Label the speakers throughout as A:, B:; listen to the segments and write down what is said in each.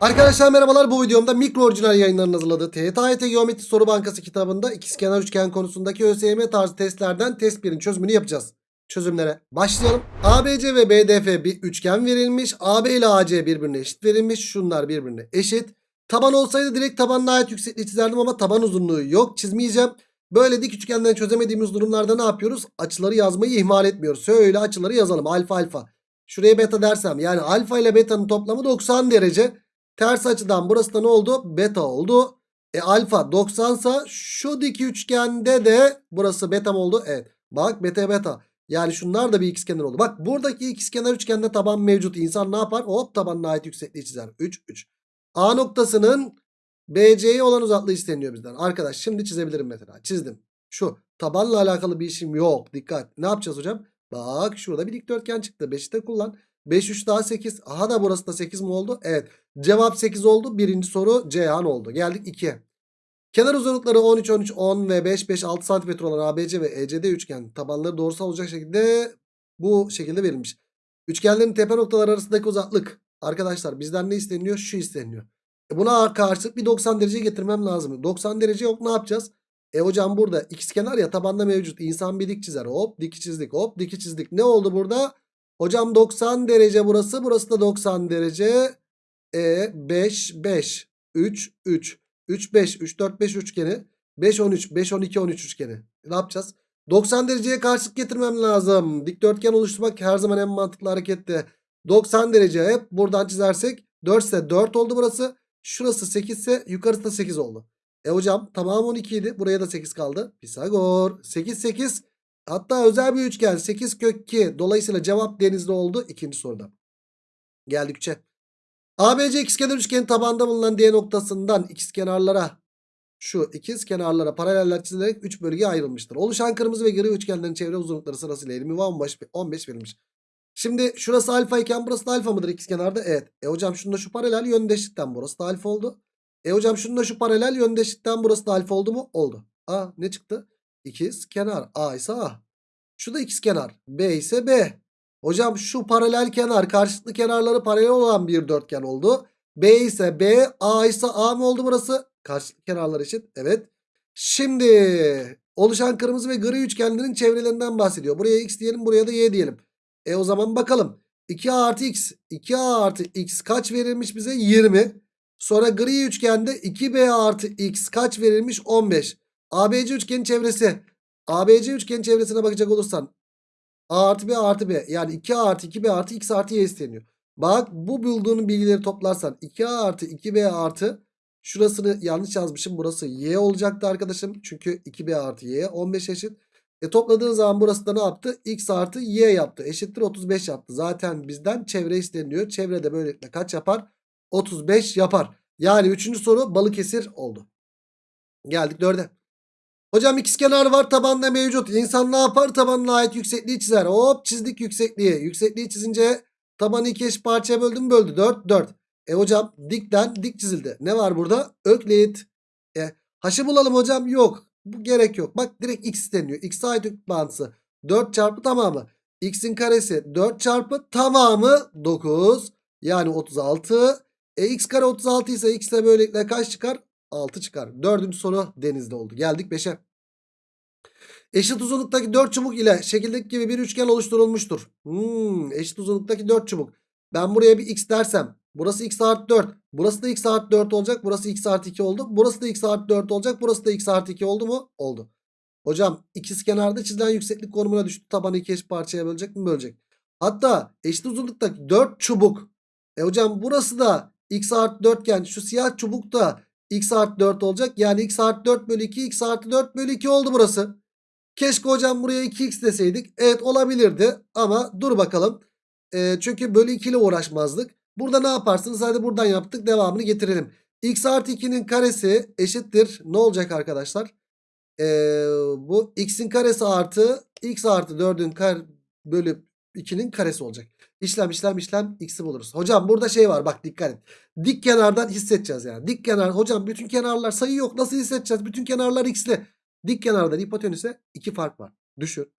A: Arkadaşlar merhabalar bu videomda mikro orijinal yayınlarının hazırladığı TYT Geometri Soru Bankası kitabında ikizkenar üçgen konusundaki ÖSYM tarzı testlerden test 1'in çözümünü yapacağız. Çözümlere başlayalım. ABC ve BDF bir üçgen verilmiş. AB ile AC birbirine eşit verilmiş. Şunlar birbirine eşit. Taban olsaydı direkt tabanına ait yüksekliği çizerdim ama taban uzunluğu yok çizmeyeceğim. Böyle dik üçgenden çözemediğimiz durumlarda ne yapıyoruz? Açıları yazmayı ihmal etmiyoruz. Şöyle açıları yazalım alfa alfa. Şuraya beta dersem yani alfa ile beta'nın toplamı 90 derece. Ters açıdan burası da ne oldu? Beta oldu. E alfa 90 sa şu dik üçgende de burası beta mı oldu? Evet. Bak beta beta. Yani şunlar da bir ikizkenar oldu. Bak buradaki ikizkenar üçgende taban mevcut. İnsan ne yapar? Hop tabanına ait yüksekliği çizer. 3 3. A noktasının BC'ye olan uzaklığı isteniyor bizden. Arkadaş şimdi çizebilirim mesela. Çizdim. Şu tabanla alakalı bir işim yok. Dikkat. Ne yapacağız hocam? Bak şurada bir dikdörtgen çıktı. 5'i de kullan. 5 3 daha 8. Aha da burası da 8 mi oldu? Evet. Cevap 8 oldu. Birinci soru Ceyhan oldu. Geldik 2'ye. Kenar uzunlukları 13, 13, 10 ve 5, 5, 6 cm olan ABC ve ECD üçgen tabanları doğrusal olacak şekilde bu şekilde verilmiş. Üçgenlerin tepe noktaları arasındaki uzaklık. Arkadaşlar bizden ne isteniyor? Şu isteniyor. E buna karşılık bir 90 derece getirmem lazım. 90 derece yok ne yapacağız? E hocam burada ikizkenar ya tabanda mevcut. İnsan bir dik çizer. Hop diki çizdik. Hop diki çizdik. Ne oldu burada? Hocam 90 derece burası. Burası da 90 derece. E 5 5 3 3 3 5 3 4 5 üçgeni 5 13 5 12 13 üçgeni. Ne yapacağız? 90 dereceye karşılık getirmem lazım. Dikdörtgen oluşturmak her zaman en mantıklı hareketti. 90 derece hep buradan çizersek 4 ise 4 oldu burası. Şurası 8 ise yukarısı da 8 oldu. E hocam tamam 12 idi. Buraya da 8 kaldı. Pisagor. 8 8. Hatta özel bir üçgen 8 kök 2. Dolayısıyla cevap denizli oldu ikinci soruda. Geldik 3'e. ABC ikizkenar üçgenin tabanda bulunan D noktasından ikizkenarlara şu ikiz kenarlara paraleller çizilerek 3 bölgeye ayrılmıştır. Oluşan kırmızı ve gri üçgenlerin çevre uzunlukları sırasıyla 20 ve 15, 15 verilmiş. Şimdi şurası alfa iken burası da alfa mıdır ikizkenarda? Evet. E hocam şunda şu paralel yöndeşlikten burası da alfa oldu. E hocam şunda şu paralel yöndeşlikten burası da alfa oldu mu? Oldu. A ne çıktı? İkiz kenar. A ise A. Şu da ikiz kenar. B ise B. Hocam şu paralel kenar karşılıklı kenarları paralel olan bir dörtgen oldu. B ise B, A ise A mı oldu burası? Karşılıklı kenarlar eşit. Evet. Şimdi oluşan kırmızı ve gri üçgenlerin çevrelerinden bahsediyor. Buraya x diyelim buraya da y diyelim. E o zaman bakalım. 2a artı x. 2a artı x kaç verilmiş bize? 20. Sonra gri üçgende 2b artı x kaç verilmiş? 15. ABC üçgenin çevresi. ABC üçgenin çevresine bakacak olursan A artı B artı B. Yani 2A artı 2B artı X artı Y isteniyor. Bak bu bulduğun bilgileri toplarsan 2A artı 2B artı şurasını yanlış yazmışım. Burası Y olacaktı arkadaşım. Çünkü 2B artı Y 15 eşit. E topladığın zaman burası da ne yaptı? X artı Y yaptı. Eşittir 35 yaptı. Zaten bizden çevre isteniyor. Çevrede böylelikle kaç yapar? 35 yapar. Yani 3. soru Balıkesir oldu. Geldik 4'e. Hocam ikizkenar var tabanda mevcut. İnsan ne yapar? Tabanına ait yüksekliği çizer. Hop çizdik yüksekliği. Yüksekliği çizince tabanı iki eşit parçaya böldü mü böldü. 4 4. E hocam dikten dik çizildi. Ne var burada? Öklit. E haşı bulalım hocam. Yok. Bu gerek yok. Bak direkt x deniyor. X'e ait bağıntısı. 4 çarpı tamamı. X'in karesi 4 çarpı tamamı 9. Yani 36. E x kare 36 ise x'e böylelikle kaç çıkar? 6 çıkar. Dördüncü soru denizde oldu. Geldik 5'e. Eşit uzunluktaki 4 çubuk ile şekildeki gibi bir üçgen oluşturulmuştur. Hmm, eşit uzunluktaki 4 çubuk. Ben buraya bir x dersem. Burası x artı 4. Burası da x artı 4 olacak. Burası x artı 2 oldu. Burası da x artı 4 olacak. Burası da x artı 2 oldu mu? Oldu. Hocam ikiz kenarda çizilen yükseklik konumuna düştü. Tabanı iki eşit parçaya bölecek mi? Bölecek. Hatta eşit uzunluktaki 4 çubuk. E hocam burası da x artı 4 iken şu siyah çubuk da x artı 4 olacak. Yani x artı 4 bölü 2 x artı 4 bölü 2 oldu burası. Keşke hocam buraya 2x deseydik. Evet olabilirdi ama dur bakalım. E, çünkü bölü 2 ile uğraşmazdık. Burada ne yaparsınız? Hadi buradan yaptık devamını getirelim. x artı 2'nin karesi eşittir. Ne olacak arkadaşlar? E, bu x'in karesi artı x artı 4'ün kar bölü 2'nin karesi olacak. İşlem işlem işlem x'i buluruz. Hocam burada şey var bak dikkat et. Dik kenardan hissedeceğiz yani. Dik kenar hocam bütün kenarlar sayı yok. Nasıl hissedeceğiz? Bütün kenarlar x'li. Dik kenardan hipotenüse iki fark var. Düşün.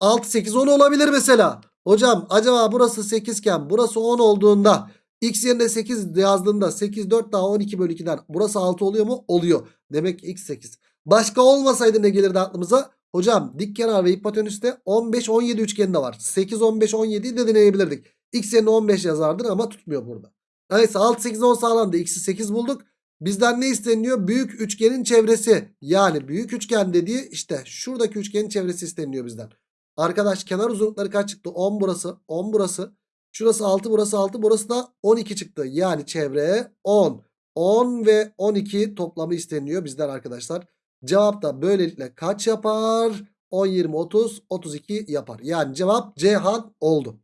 A: 6 8 10 olabilir mesela. Hocam acaba burası 8 iken burası 10 olduğunda X yerine 8 yazdığında 8 4 daha 12 bölü 2'den burası 6 oluyor mu? Oluyor. Demek ki X 8. Başka olmasaydı ne gelirdi aklımıza? Hocam dik kenar ve hipotenüste 15 17 üçgeni de var. 8 15 17'yi de deneyebilirdik. X yerine 15 yazardın ama tutmuyor burada. Neyse 6 8 10 sağlandı. X'i 8 bulduk. Bizden ne isteniyor? Büyük üçgenin çevresi. Yani büyük üçgen dediği işte şuradaki üçgenin çevresi isteniyor bizden. Arkadaş kenar uzunlukları kaç çıktı? 10 burası, 10 burası. Şurası 6, burası 6, burası da 12 çıktı. Yani çevre 10. 10 ve 12 toplamı isteniyor bizden arkadaşlar. Cevap da böylelikle kaç yapar? 10, 20, 30, 32 yapar. Yani cevap Cihan oldu.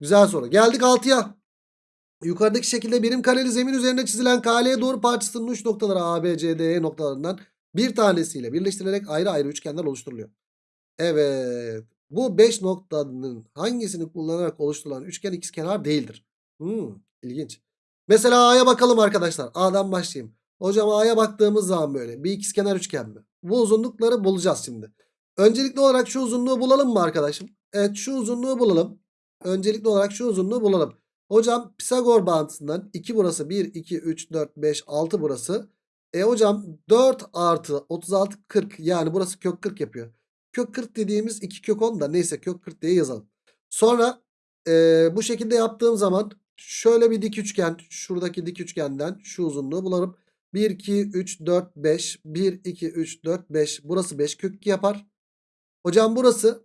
A: Güzel soru. Geldik 6'ya. Yukarıdaki şekilde birim kareli zemin üzerinde çizilen KL'ye doğru parçasının uç noktaları A, B, C, D, E noktalarından bir tanesiyle birleştirilerek ayrı ayrı üçgenler oluşturuluyor. Evet. Bu 5 noktanın hangisini kullanarak oluşturulan üçgen ikizkenar değildir? Hmm, ilginç. Mesela A'ya bakalım arkadaşlar. A'dan başlayayım. Hocam A'ya baktığımız zaman böyle bir ikizkenar üçgen mi? Bu uzunlukları bulacağız şimdi. Öncelikli olarak şu uzunluğu bulalım mı arkadaşım? Evet şu uzunluğu bulalım. Öncelikli olarak şu uzunluğu bulalım. Hocam Pisagor bağıntısından 2 burası 1, 2, 3, 4, 5, 6 burası. E hocam 4 artı 36 40 yani burası kök 40 yapıyor. Kök 40 dediğimiz 2 kök 10 da neyse kök 40 diye yazalım. Sonra e, bu şekilde yaptığım zaman şöyle bir dik üçgen şuradaki dik üçgenden şu uzunluğu bularım. 1, 2, 3, 4, 5. 1, 2, 3, 4, 5. Burası 5 kök 2 yapar. Hocam burası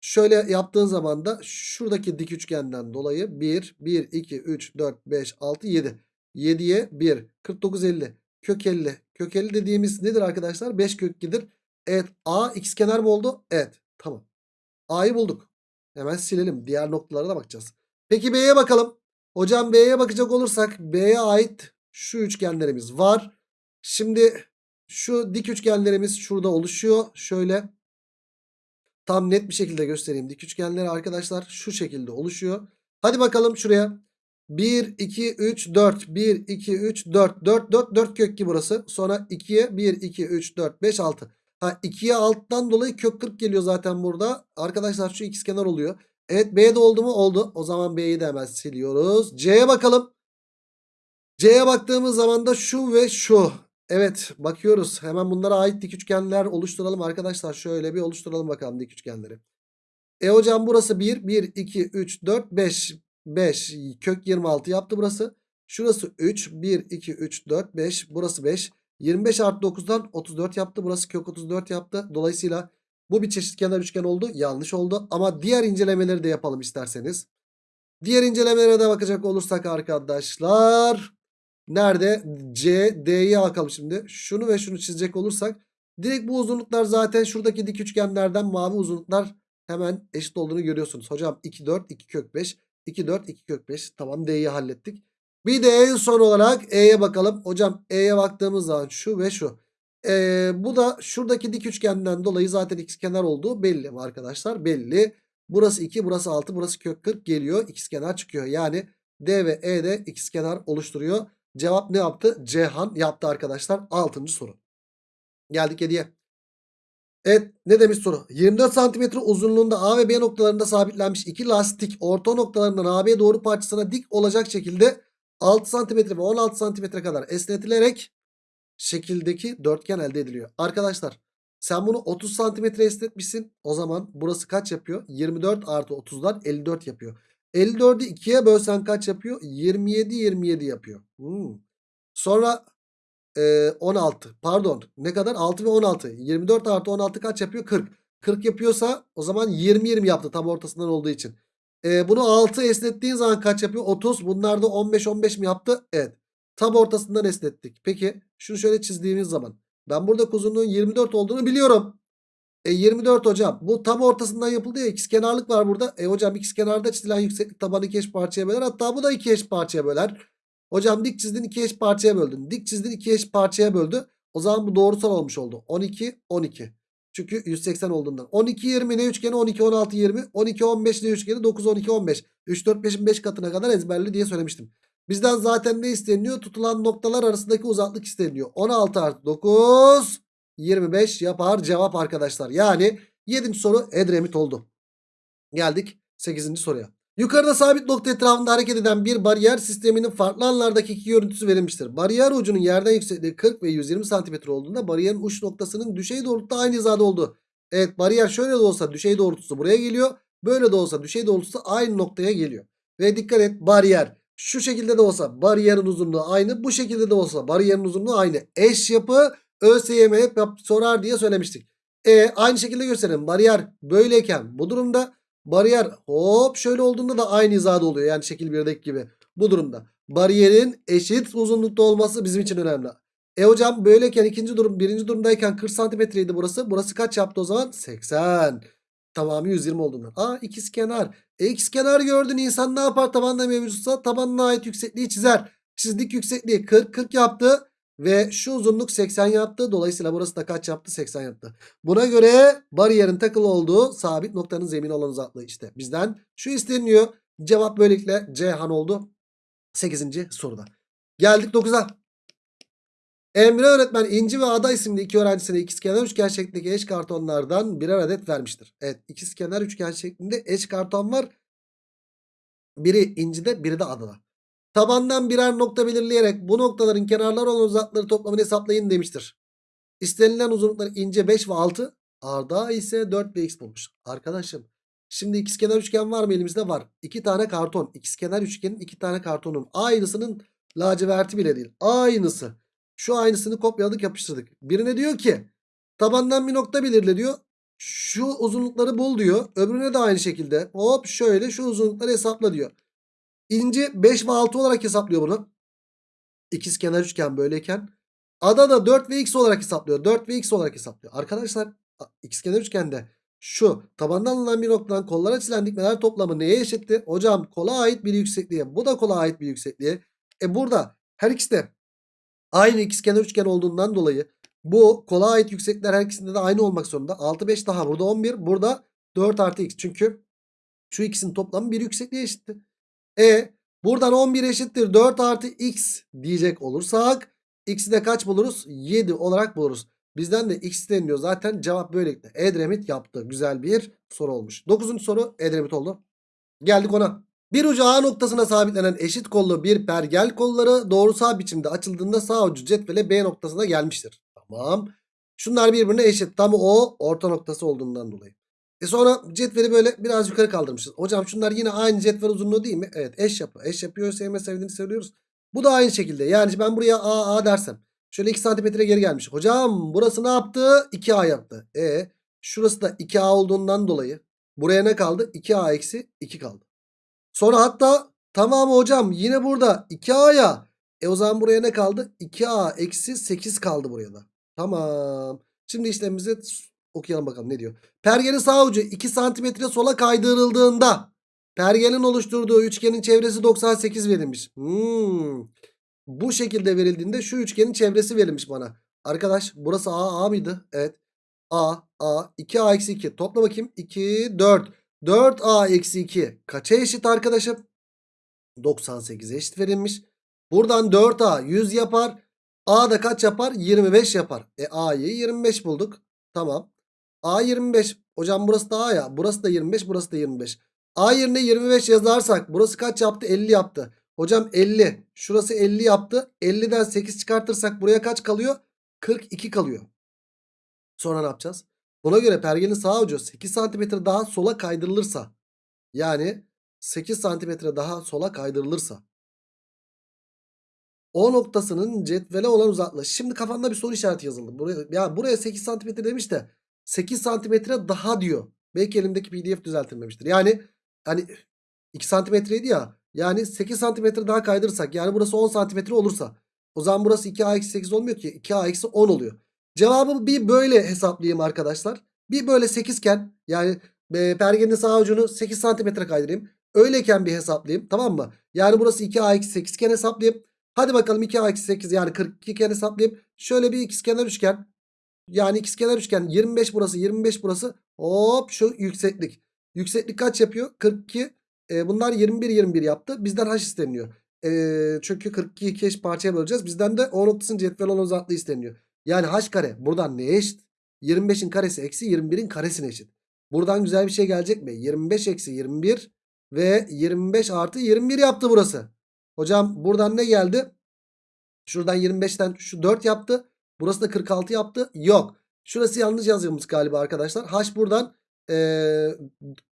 A: şöyle yaptığın zaman da şuradaki dik üçgenden dolayı 1, 1, 2, 3, 4, 5, 6, 7. 7'ye 1. 49, 50. Kök 50. Kök 50 dediğimiz nedir arkadaşlar? 5 kök 2'dir. Evet A ikizkenar mı oldu? Evet. Tamam. A'yı bulduk. Hemen silelim. Diğer noktalara da bakacağız. Peki B'ye bakalım. Hocam B'ye bakacak olursak B'ye ait şu üçgenlerimiz var. Şimdi şu dik üçgenlerimiz şurada oluşuyor. Şöyle tam net bir şekilde göstereyim. Dik üçgenleri arkadaşlar şu şekilde oluşuyor. Hadi bakalım şuraya. 1, 2, 3, 4. 1, 2, 3, 4. 4, 4, 4 kök 2 burası. Sonra 2'ye 1, 2, 3, 4, 5, 6. Ha 2'ye alttan dolayı kök 40 geliyor zaten burada. Arkadaşlar şu ikizkenar oluyor. Evet B'de oldu mu? Oldu. O zaman B'yi de hemen siliyoruz. C'ye bakalım. C'ye baktığımız zaman da şu ve şu. Evet bakıyoruz. Hemen bunlara ait dik üçgenler oluşturalım arkadaşlar. Şöyle bir oluşturalım bakalım dik üçgenleri. E hocam burası 1, 1, 2, 3, 4, 5. 5 kök 26 yaptı burası. Şurası 3, 1, 2, 3, 4, 5. Burası 5. 25 artı 9'dan 34 yaptı. Burası kök 34 yaptı. Dolayısıyla bu bir çeşitkenar üçgen oldu. Yanlış oldu. Ama diğer incelemeleri de yapalım isterseniz. Diğer incelemelere de bakacak olursak arkadaşlar. Nerede? C, D'ye bakalım şimdi. Şunu ve şunu çizecek olursak. Direkt bu uzunluklar zaten şuradaki dik üçgenlerden mavi uzunluklar hemen eşit olduğunu görüyorsunuz. Hocam 2, 4, 2 kök 5. 2, 4, 2 kök 5. Tamam D'yi hallettik. Bir de en son olarak E'ye bakalım. Hocam E'ye baktığımız zaman şu ve şu. Ee, bu da şuradaki dik üçgenden dolayı zaten ikizkenar olduğu belli arkadaşlar? Belli. Burası 2, burası 6, burası kök 40 geliyor. İkizkenar çıkıyor. Yani D ve E de ikizkenar oluşturuyor. Cevap ne yaptı? Cihan yaptı arkadaşlar. 6. soru. Geldik 7'ye. Evet ne demiş soru? 24 santimetre uzunluğunda A ve B noktalarında sabitlenmiş iki lastik orta noktalarından AB doğru parçasına dik olacak şekilde 6 santimetre ve 16 santimetre kadar esnetilerek şekildeki dörtgen elde ediliyor. Arkadaşlar sen bunu 30 santimetre esnetmişsin. O zaman burası kaç yapıyor? 24 artı 30'dan 54 yapıyor. 54'ü 2'ye bölsen kaç yapıyor? 27 27 yapıyor. Hmm. Sonra e, 16 pardon ne kadar? 6 ve 16. 24 artı 16 kaç yapıyor? 40. 40 yapıyorsa o zaman 20 20 yaptı tam ortasından olduğu için. E, bunu 6 esnettiğin zaman kaç yapıyor? 30. Bunlar da 15 15 mi yaptı? Evet. Tam ortasından esnettik. Peki şunu şöyle çizdiğimiz zaman ben burada uzunluğun 24 olduğunu biliyorum. E 24 hocam. Bu tam ortasından yapıldı ya ikizkenarlık var burada. E hocam ikizkenarda çizilen yükseklik tabanı iki eş parçaya böler. Hatta bu da iki eş parçaya böler. Hocam dik çizdin iki eş parçaya böldün. Dik çizdin iki eş parçaya böldü. O zaman bu doğrusal olmuş oldu. 12 12. Çünkü 180 olduğundan. 12 20 ne üçgeni 12 16 20. 12 15 ne üçgeni 9 12 15. 3 4 5'in 5 katına kadar ezberli diye söylemiştim. Bizden zaten ne isteniyor? Tutulan noktalar arasındaki uzaklık isteniyor. 16 artı 9 25 yapar cevap arkadaşlar. Yani 7. soru Edremit oldu. Geldik 8. soruya. Yukarıda sabit nokta etrafında hareket eden bir bariyer sisteminin farklı anlardaki iki görüntüsü verilmiştir. Bariyer ucunun yerden yüksekliği 40 ve 120 cm olduğunda bariyerin uç noktasının düşey doğrultuda aynı hizada olduğu. Evet bariyer şöyle de olsa düşey doğrultusu buraya geliyor. Böyle de olsa düşey doğrultusu aynı noktaya geliyor. Ve dikkat et bariyer şu şekilde de olsa bariyerin uzunluğu aynı. Bu şekilde de olsa bariyerin uzunluğu aynı. Eş yapı ÖSYM hep sorar diye söylemiştik. E aynı şekilde gösterelim. Bariyer böyleyken bu durumda bariyer hop şöyle olduğunda da aynı hizada oluyor. Yani şekil 1'deki gibi. Bu durumda. Bariyerin eşit uzunlukta olması bizim için önemli. E hocam böyleyken ikinci durum birinci durumdayken 40 santimetreydi burası. Burası kaç yaptı o zaman? 80. Tamamı 120 olduğundan. Aa ikiz kenar. E ikiz kenar gördün insan ne yapar tabanda mevcutsa tabanına ait yüksekliği çizer. Çizdik yüksekliği 40 40 yaptı. Ve şu uzunluk 80 yaptı. Dolayısıyla burası da kaç yaptı? 80 yaptı. Buna göre bariyerin takılı olduğu sabit noktanın zemini olan uzaklığı işte. Bizden şu isteniyor. Cevap böylelikle Ceyhan oldu. 8. soruda. Geldik 9'a. Emre öğretmen İnci ve Ada isimli iki öğrencisine ikizkenar üçgen şeklindeki eş kartonlardan birer adet vermiştir. Evet ikizkenar üçgen şeklinde eş karton var. Biri İnci'de biri de Ada'da. Tabandan birer nokta belirleyerek bu noktaların kenarları olan uzaklıkları toplamını hesaplayın demiştir. İstenilen uzunluklar ince 5 ve 6. Arda ise 4 ve x bulmuş. Arkadaşım şimdi ikizkenar üçgen var mı elimizde? Var. 2 tane karton. İkizkenar üçgenin 2 tane kartonun aynısının laciverti bile değil. Aynısı. Şu aynısını kopyaladık yapıştırdık. Birine diyor ki tabandan bir nokta belirle diyor. Şu uzunlukları bul diyor. Öbürüne de aynı şekilde. Hop şöyle şu uzunlukları hesapla diyor. İnci 5 ve 6 olarak hesaplıyor bunu. İkizkenar üçgen böyleyken. Ada da 4 ve x olarak hesaplıyor. 4 ve x olarak hesaplıyor. Arkadaşlar ikizkenar üçgende şu tabandan alınan bir noktadan kollara açılan dikmeler toplamı neye eşitti? Hocam kola ait bir yüksekliğe. Bu da kola ait bir yüksekliğe. E burada her ikisi de aynı ikizkenar üçgen olduğundan dolayı bu kola ait yükseklikler her ikisinde de aynı olmak zorunda. 6 5 daha burada 11 burada 4 artı x. Çünkü şu ikisinin toplamı bir yüksekliğe eşitti. E buradan 11 eşittir 4 artı x diyecek olursak x'i de kaç buluruz? 7 olarak buluruz. Bizden de x deniliyor. Zaten cevap böylelikle. Edremit yaptı. Güzel bir soru olmuş. 9. soru Edremit oldu. Geldik ona. Bir ucu A noktasına sabitlenen eşit kollu bir pergel kolları doğrusal biçimde açıldığında sağ ucu cetvele B noktasına gelmiştir. Tamam. Şunlar birbirine eşit. Tam o orta noktası olduğundan dolayı. E sonra cetveli böyle biraz yukarı kaldırmışız. Hocam şunlar yine aynı cetvel uzunluğu değil mi? Evet eş yapı. Eş yapıyor sevme sevdiğini söylüyoruz. Bu da aynı şekilde. Yani ben buraya A A dersem. Şöyle 2 santimetre geri gelmiş. Hocam burası ne yaptı? 2A yaptı. E şurası da 2A olduğundan dolayı. Buraya ne kaldı? 2A eksi 2 kaldı. Sonra hatta tamam hocam yine burada 2A'ya. E o zaman buraya ne kaldı? 2A eksi 8 kaldı buraya da. Tamam. Şimdi işlemimizi okuyalım bakalım ne diyor. Pergenin sağ ucu 2 santimetre sola kaydırıldığında pergenin oluşturduğu üçgenin çevresi 98 verilmiş. Hmm. Bu şekilde verildiğinde şu üçgenin çevresi verilmiş bana. Arkadaş burası A A mıydı? Evet. A A 2A eksi 2 topla bakayım 2 4 4A eksi 2 kaça eşit arkadaşım? 98'e eşit verilmiş. Buradan 4A 100 yapar. A da kaç yapar? 25 yapar. E A'yı 25 bulduk. Tamam. A 25. Hocam burası da A ya. Burası da 25 burası da 25. A yerine 25 yazarsak burası kaç yaptı? 50 yaptı. Hocam 50. Şurası 50 yaptı. 50'den 8 çıkartırsak buraya kaç kalıyor? 42 kalıyor. Sonra ne yapacağız? Buna göre pergenin sağ ucu 8 cm daha sola kaydırılırsa yani 8 cm daha sola kaydırılırsa o noktasının cetvele olan uzaklığı. Şimdi kafanda bir soru işareti yazıldı. Buraya, ya buraya 8 cm demiş de 8 cm daha diyor. Belki elimdeki pdf düzeltilmemiştir. Yani hani 2 santimetreydi ya. Yani 8 santimetre daha kaydırırsak yani burası 10 santimetre olursa o zaman burası 2a-8 olmuyor ki 2a-10 oluyor. Cevabı bir böyle hesaplayayım arkadaşlar. Bir böyle 8 iken yani e, pergenin sağ ucunu 8 santimetre kaydırayım. Öyleyken bir hesaplayayım tamam mı? Yani burası 2a-8 iken hesaplayayım. Hadi bakalım 2a-8 yani 42 iken hesaplayayım. Şöyle bir ikizkenar üçgen. Yani ikizkenar üçgen 25 burası 25 burası. Hop şu yükseklik. Yükseklik kaç yapıyor? 42. E, bunlar 21 21 yaptı. Bizden h isteniyor. E, çünkü 42 iki eş parçaya böleceğiz. Bizden de o noktasının cetvel olan uzaklığı isteniyor. Yani h kare buradan neye eşit? 25'in karesi eksi 21'in karesine eşit. Buradan güzel bir şey gelecek mi? 25 eksi 21 Ve 25 artı 21 yaptı burası. Hocam buradan ne geldi? Şuradan 25'ten şu 4 yaptı. Burası da 46 yaptı. Yok. Şurası yanlış yazılmış galiba arkadaşlar. H buradan eee,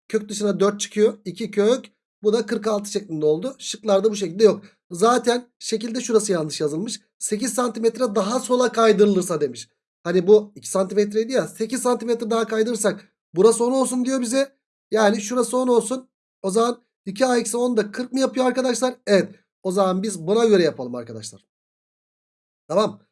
A: kök dışına 4 çıkıyor. 2 kök. Bu da 46 şeklinde oldu. Şıklarda bu şekilde yok. Zaten şekilde şurası yanlış yazılmış. 8 santimetre daha sola kaydırılırsa demiş. Hani bu 2 santimetreydi ya. 8 santimetre daha kaydırırsak burası 10 olsun diyor bize. Yani şurası 10 olsun. O zaman 2a eksi 10 da 40 mı yapıyor arkadaşlar? Evet. O zaman biz buna göre yapalım arkadaşlar. Tamam.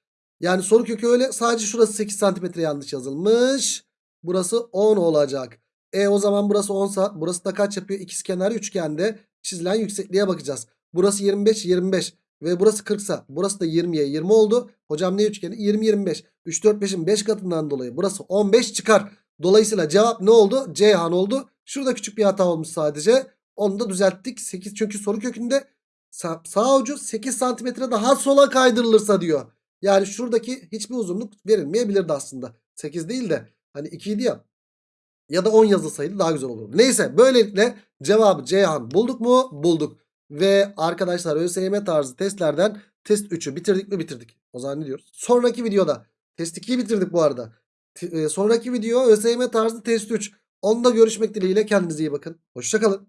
A: Yani soru kökü öyle. Sadece şurası 8 santimetre yanlış yazılmış. Burası 10 olacak. E o zaman burası 10 sa burası da kaç yapıyor? İkizkenar üçgende çizilen yüksekliğe bakacağız. Burası 25 25 ve burası 40 sa burası da 20'ye 20 oldu. Hocam ne üçgeni? 20 25. 3 4 5'in 5 katından dolayı burası 15 çıkar. Dolayısıyla cevap ne oldu? Ceyhan oldu. Şurada küçük bir hata olmuş sadece. Onu da düzelttik. 8 çünkü soru kökünde sağ, sağ ucu 8 santimetre daha sola kaydırılırsa diyor. Yani şuradaki hiçbir uzunluk verilmeyebilirdi aslında. 8 değil de hani 2 idi ya. Ya da 10 yazılsaydı daha güzel olurdu. Neyse böylelikle cevabı Ceyhan bulduk mu? Bulduk. Ve arkadaşlar ÖSYM tarzı testlerden test 3'ü bitirdik mi? Bitirdik. O zaman ne diyoruz? Sonraki videoda test 2'yi bitirdik bu arada. T- e, sonraki video ÖSYM tarzı test 3. Onda görüşmek dileğiyle kendinize iyi bakın. Hoşçakalın.